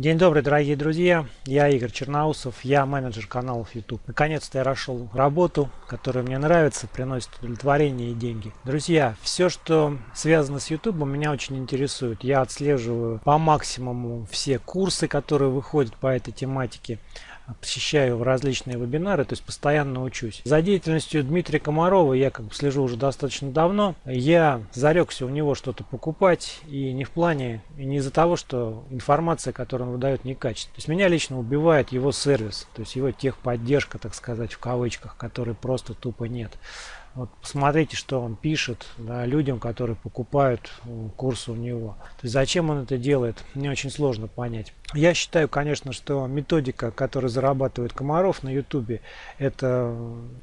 День добрый, дорогие друзья. Я Игорь Черноусов, я менеджер каналов YouTube. Наконец-то я нашел работу, которая мне нравится, приносит удовлетворение и деньги. Друзья, все, что связано с YouTube, меня очень интересует. Я отслеживаю по максимуму все курсы, которые выходят по этой тематике посещаю различные вебинары, то есть постоянно учусь. За деятельностью Дмитрия Комарова я как бы слежу уже достаточно давно. Я зарекся у него что-то покупать и не в плане, и не из-за того, что информация, которую он выдает, некачественная. То есть меня лично убивает его сервис, то есть его техподдержка, так сказать, в кавычках, которой просто тупо нет. Вот посмотрите, что он пишет да, людям, которые покупают э, курсы у него. То есть зачем он это делает, мне очень сложно понять. Я считаю, конечно, что методика, которую зарабатывает Комаров на YouTube, это,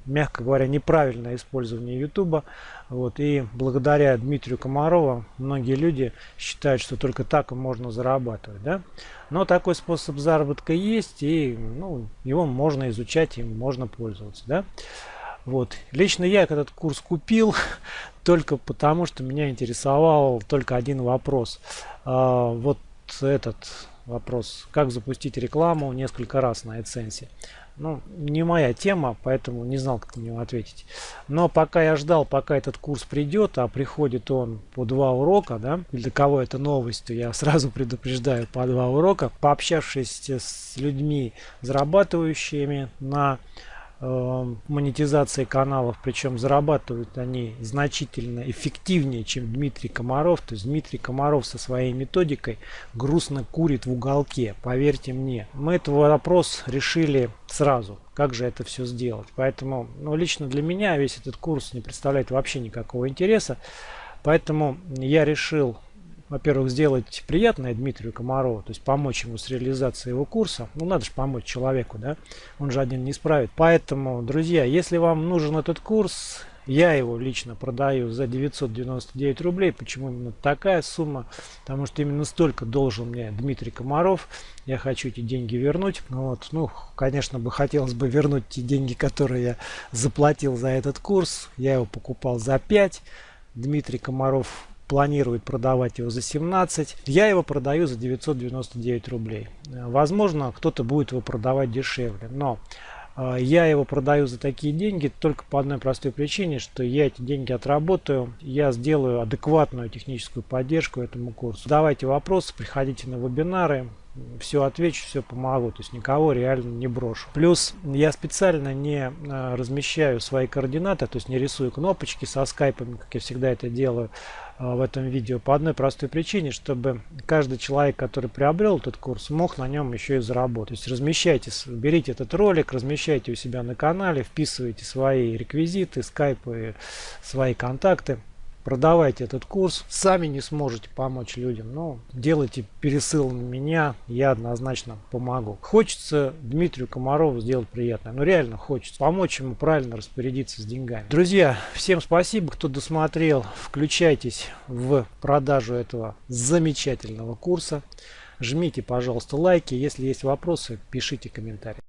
мягко говоря, неправильное использование YouTube. Вот, и благодаря Дмитрию Комарову многие люди считают, что только так можно зарабатывать. Да? Но такой способ заработка есть, и ну, его можно изучать, им можно пользоваться. Да? Вот. Лично я этот курс купил только потому, что меня интересовал только один вопрос. А, вот этот вопрос. Как запустить рекламу несколько раз на AdSense. Ну, не моя тема, поэтому не знал, как на него ответить. Но пока я ждал, пока этот курс придет, а приходит он по два урока, да, для кого это новость, я сразу предупреждаю по два урока. Пообщавшись с людьми, зарабатывающими на монетизации каналов, причем зарабатывают они значительно эффективнее, чем Дмитрий Комаров. То есть Дмитрий Комаров со своей методикой грустно курит в уголке, поверьте мне. Мы этот вопрос решили сразу, как же это все сделать. Поэтому ну, лично для меня весь этот курс не представляет вообще никакого интереса. Поэтому я решил во-первых, сделать приятное Дмитрию Комарову, то есть помочь ему с реализацией его курса. Ну, надо же помочь человеку, да? Он же один не справит. Поэтому, друзья, если вам нужен этот курс, я его лично продаю за 999 рублей. Почему именно такая сумма? Потому что именно столько должен мне Дмитрий Комаров. Я хочу эти деньги вернуть. Вот. Ну, конечно бы хотелось бы вернуть те деньги, которые я заплатил за этот курс. Я его покупал за 5. Дмитрий Комаров планирует продавать его за 17. Я его продаю за 999 рублей. Возможно, кто-то будет его продавать дешевле, но э, я его продаю за такие деньги только по одной простой причине, что я эти деньги отработаю, я сделаю адекватную техническую поддержку этому курсу. Давайте вопросы, приходите на вебинары, все отвечу, все помогу, то есть никого реально не брошу. Плюс я специально не э, размещаю свои координаты, то есть не рисую кнопочки со скайпами, как я всегда это делаю э, в этом видео, по одной простой причине, чтобы каждый человек, который приобрел этот курс, мог на нем еще и заработать. То есть размещайте, берите этот ролик, размещайте у себя на канале, вписывайте свои реквизиты, скайпы, свои контакты продавайте этот курс. Сами не сможете помочь людям, но делайте пересыл на меня, я однозначно помогу. Хочется Дмитрию Комарову сделать приятное, но реально хочется помочь ему правильно распорядиться с деньгами. Друзья, всем спасибо, кто досмотрел. Включайтесь в продажу этого замечательного курса. Жмите, пожалуйста, лайки. Если есть вопросы, пишите комментарии.